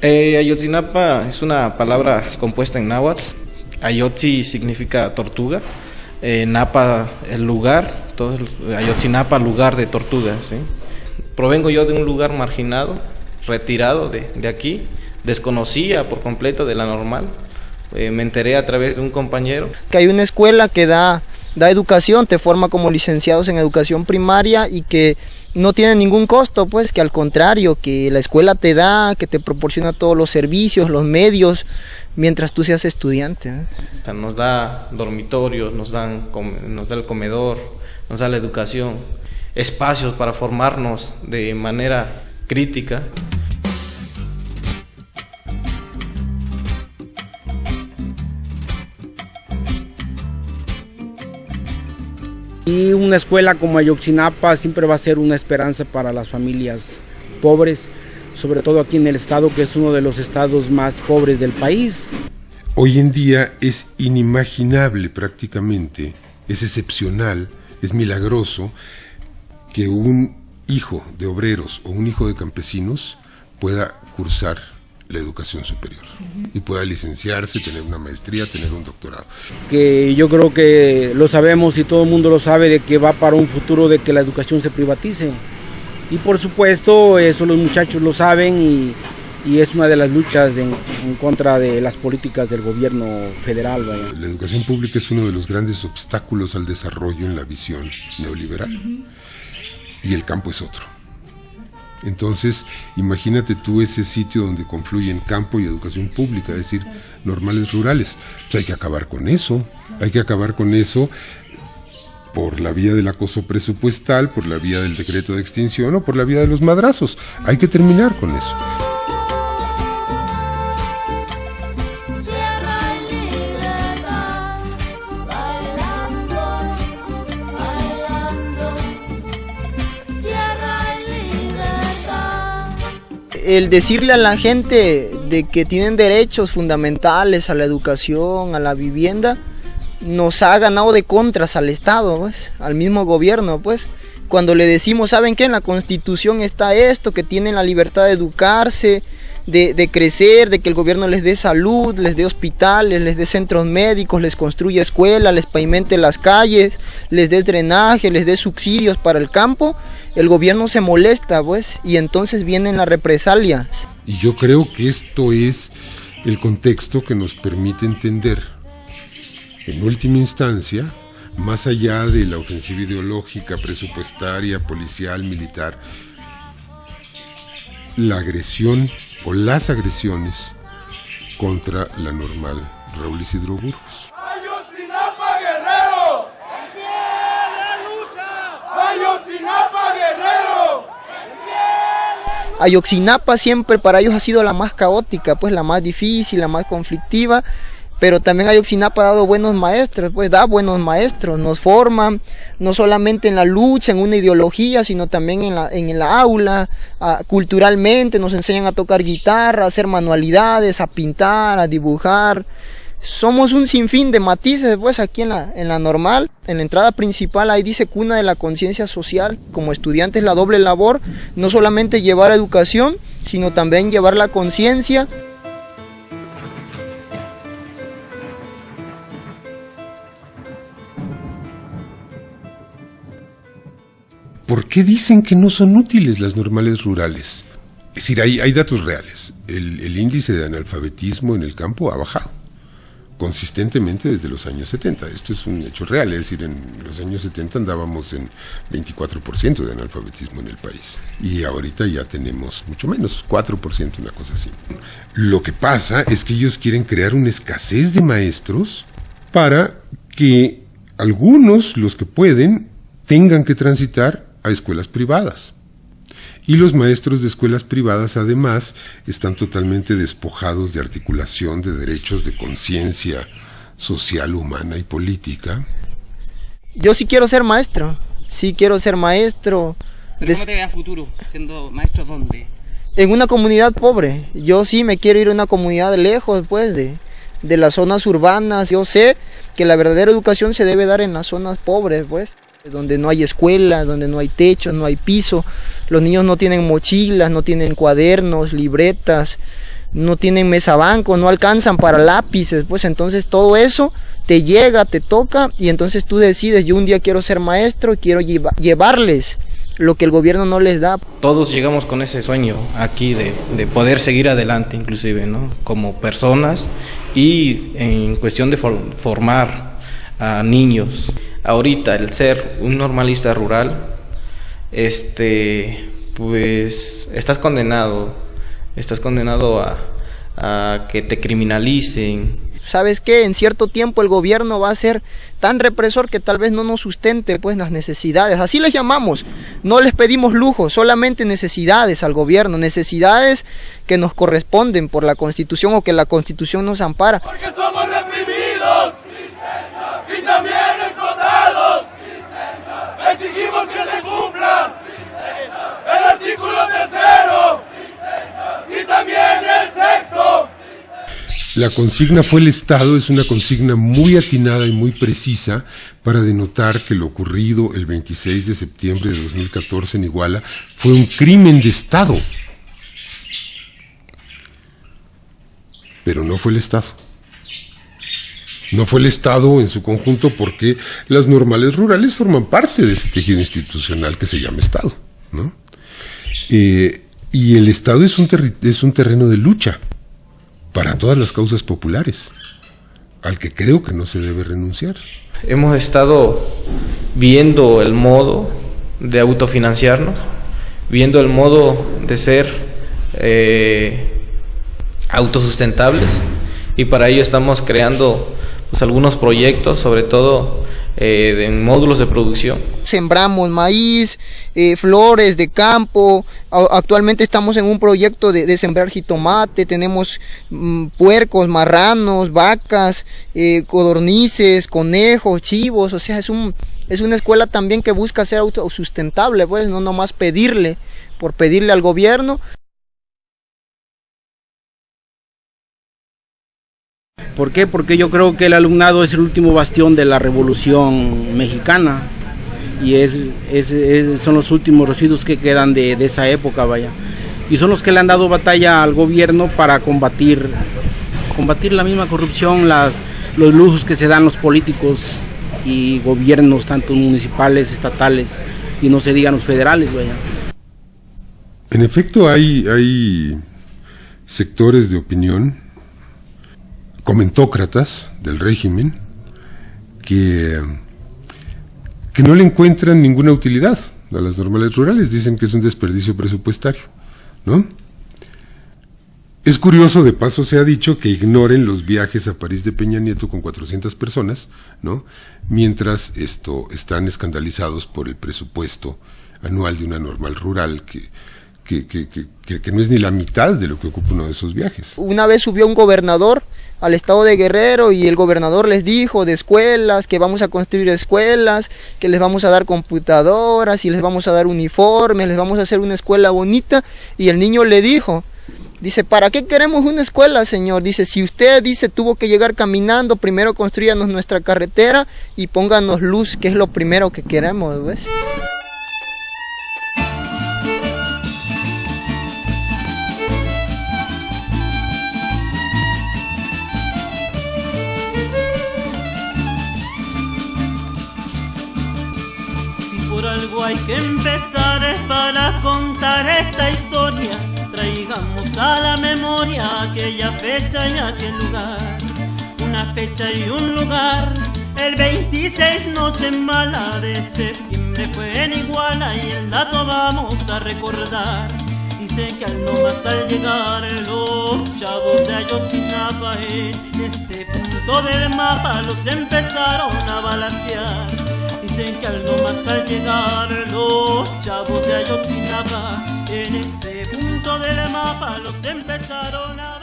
Eh, Ayotzinapa es una palabra compuesta en náhuatl. Ayotzi significa tortuga. Eh, Napa, el lugar. Entonces, Ayotzinapa, lugar de tortugas. Provengo yo de un lugar marginado, retirado de, de aquí. Desconocía por completo de la normal. Eh, me enteré a través de un compañero. Que hay una escuela que da, da educación, te forma como licenciados en educación primaria y que no tiene ningún costo, pues que al contrario, que la escuela te da, que te proporciona todos los servicios, los medios, mientras tú seas estudiante. ¿eh? O sea, nos da dormitorios, nos, dan, nos da el comedor, nos da la educación, espacios para formarnos de manera crítica. Y una escuela como Ayotzinapa siempre va a ser una esperanza para las familias pobres, sobre todo aquí en el estado que es uno de los estados más pobres del país. Hoy en día es inimaginable prácticamente, es excepcional, es milagroso que un hijo de obreros o un hijo de campesinos pueda cursar la educación superior y pueda licenciarse, tener una maestría, tener un doctorado. Que yo creo que lo sabemos y todo el mundo lo sabe de que va para un futuro de que la educación se privatice. Y por supuesto eso los muchachos lo saben y, y es una de las luchas en, en, contra de las políticas del gobierno federal. La educación pública es uno de los grandes obstáculos al desarrollo en la visión neoliberal uh -huh. y el campo es otro. Entonces, imagínate tú ese sitio donde confluyen campo y educación pública, es decir, normales rurales. Pues hay que acabar con eso, hay que acabar con eso por la vía del acoso presupuestal, por la vía del decreto de extinción o por la vía de los madrazos. Hay que terminar con eso. El decirle a la gente de que tienen derechos fundamentales a la educación, a la vivienda, nos ha ganado de contras al Estado, pues, al mismo gobierno, pues. Cuando le decimos, ¿saben qué? En la Constitución está esto, que tienen la libertad de educarse, de, crecer, de que el gobierno les dé salud, les dé hospitales, les dé centros médicos, les construya escuelas, les pavimente las calles, les dé drenaje, les dé subsidios para el campo, el gobierno se molesta, pues, y entonces vienen las represalias. Y yo creo que esto es el contexto que nos permite entender, en última instancia, más allá de la ofensiva ideológica, presupuestaria, policial, militar, la agresión o las agresiones contra la normal Raúl Isidro Burgos. ¡Ayotzinapa Guerrero! ¡Ayotzinapa Guerrero! Ayotzinapa siempre para ellos ha sido la más caótica, pues la más difícil, la más conflictiva, pero también Ayotzinapa ha dado buenos maestros, pues da buenos maestros, nos forman no solamente en la lucha, en una ideología, sino también en la, en el aula, a, culturalmente nos enseñan a tocar guitarra, a hacer manualidades, a pintar, a dibujar. Somos un sinfín de matices, pues aquí en la, en la normal, en la entrada principal, ahí dice cuna de la conciencia social, como estudiantes la doble labor, no solamente llevar educación, sino también llevar la conciencia ¿Por qué dicen que no son útiles las normales rurales? Es decir, hay, datos reales. El, el, índice de analfabetismo en el campo ha bajado consistentemente desde los años 70. Esto es un hecho real, es decir, en los años 70 andábamos en 24% de analfabetismo en el país y ahorita ya tenemos mucho menos, 4%, una cosa así. Lo que pasa es que ellos quieren crear una escasez de maestros para que algunos, los que pueden, tengan que transitar a escuelas privadas. Y los maestros de escuelas privadas además están totalmente despojados de articulación de derechos de conciencia social, humana y política. Yo sí quiero ser maestro, sí quiero ser maestro. ¿Pero cómo te ve a futuro siendo maestro dónde? En una comunidad pobre. Yo sí me quiero ir a una comunidad lejos pues de, de las zonas urbanas. Yo sé que la verdadera educación se debe dar en las zonas pobres pues donde no hay escuela, donde no hay techo, no hay piso, los niños no tienen mochilas, no tienen cuadernos, libretas, no tienen mesa banco, no alcanzan para lápices, pues entonces todo eso te llega, te toca y entonces tú decides, yo un día quiero ser maestro quiero llevarles lo que el gobierno no les da. Todos llegamos con ese sueño aquí de, de, poder seguir adelante inclusive, ¿no? Como personas y en cuestión de formar a niños. Ahorita el ser un normalista rural, este, pues estás condenado, estás condenado a, a que te criminalicen, ¿sabes qué? En cierto tiempo el gobierno va a ser tan represor que tal vez no nos sustente pues las necesidades. Así les llamamos. No les pedimos lujo, solamente necesidades al gobierno, necesidades que nos corresponden por la Constitución o que la Constitución nos ampara. Porque somos reprimidos y también explotados. Exigimos que se cumpla el artículo tercero y también el sexto. La consigna fue el Estado, es una consigna muy atinada y muy precisa para denotar que lo ocurrido el 26 de septiembre de 2014 en Iguala fue un crimen de Estado. Pero no fue el Estado. No fue el Estado en su conjunto porque las normales rurales forman parte de ese tejido institucional que se llama Estado. ¿no? Eh, y el Estado es un, es un terreno de lucha para todas las causas populares, al que creo que no se debe renunciar. Hemos estado viendo el modo de autofinanciarnos, viendo el modo de ser eh, autosustentables y para ello estamos creando pues, algunos proyectos, sobre todo eh, en módulos de producción. Sembramos maíz, eh, flores de campo, actualmente estamos en un proyecto de, sembrar jitomate, tenemos mm, puercos, marranos, vacas, eh, codornices, conejos, chivos, o sea, es, un, es una escuela también que busca ser autosustentable, pues no nomás pedirle por pedirle al gobierno. ¿Por qué? Porque yo creo que el alumnado es el último bastión de la revolución mexicana y es, son los últimos residuos que quedan de, esa época, vaya. Y son los que le han dado batalla al gobierno para combatir, combatir la misma corrupción, las, los lujos que se dan los políticos y gobiernos, tanto municipales, estatales y no se digan los federales, vaya. En efecto, hay, hay sectores de opinión comentócratas del régimen que, que no le encuentran ninguna utilidad a las normales rurales, dicen que es un desperdicio presupuestario, ¿no? Es curioso, de paso se ha dicho que ignoren los viajes a París de Peña Nieto con 400 personas, ¿no? Mientras esto están escandalizados por el presupuesto anual de una normal rural que que, que, que, que, no es ni la mitad de lo que ocupa uno de esos viajes. Una vez subió un gobernador al estado de Guerrero y el gobernador les dijo de escuelas, que vamos a construir escuelas, que les vamos a dar computadoras y les vamos a dar uniformes, les vamos a hacer una escuela bonita y el niño le dijo, Dice, ¿para qué queremos una escuela, señor? Dice, si usted dice tuvo que llegar caminando, primero construyanos nuestra carretera y pónganos luz, que es lo primero que queremos, ¿ves? Hay que empezar para contar esta historia. Traigamos a la memoria aquella fecha y aquel lugar. Una fecha y un lugar. El 26 noche mala de septiembre fue en Iguala y el dato vamos a recordar. Dicen que al no más al llegar los chavos de Ayotzinapa en ese punto del mapa los empezaron a balancear Que algo más al llegar los chavos de Ayotzinapa En ese punto del mapa los empezaron a